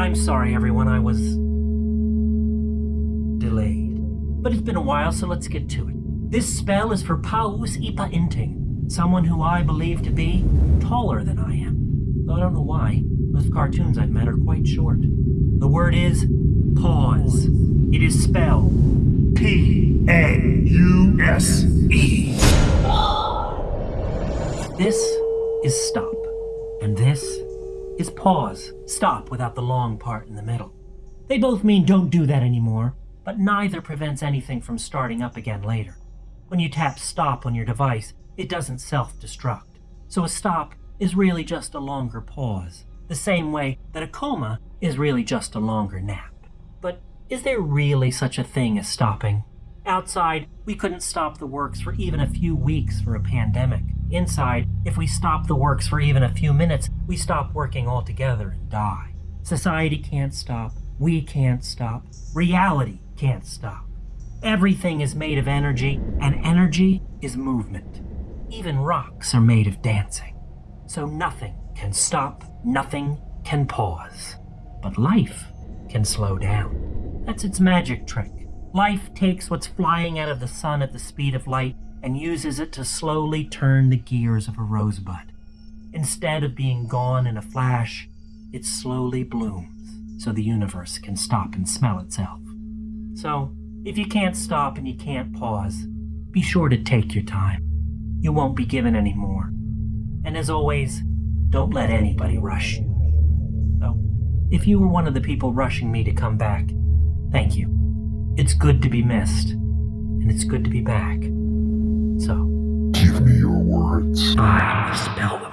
I'm sorry, everyone, I was delayed. But it's been a while, so let's get to it. This spell is for Paus Ipa Inting, someone who I believe to be taller than I am. Though I don't know why. Most cartoons I've met are quite short. The word is pause. It is spelled P A U S E. This is stop, and this is pause. Stop without the long part in the middle. They both mean don't do that anymore, but neither prevents anything from starting up again later. When you tap stop on your device, it doesn't self destruct. So a stop is really just a longer pause, the same way that a coma is really just a longer nap. But is there really such a thing as stopping? Outside, we couldn't stop the works for even a few weeks for a pandemic. Inside, if we stop the works for even a few minutes, we stop working altogether and die. Society can't stop. We can't stop. Reality can't stop. Everything is made of energy, and energy is movement. Even rocks are made of dancing. So nothing can stop, nothing can pause. But life can slow down. That's its magic trick. Life takes what's flying out of the sun at the speed of light and uses it to slowly turn the gears of a rosebud. Instead of being gone in a flash, it slowly blooms so the universe can stop and smell itself. So, if you can't stop and you can't pause, be sure to take your time. You won't be given any more. And as always, don't let anybody rush you. So, if you were one of the people rushing me to come back, thank you. It's good to be missed, and it's good to be back. So, Give me your words. I spell them.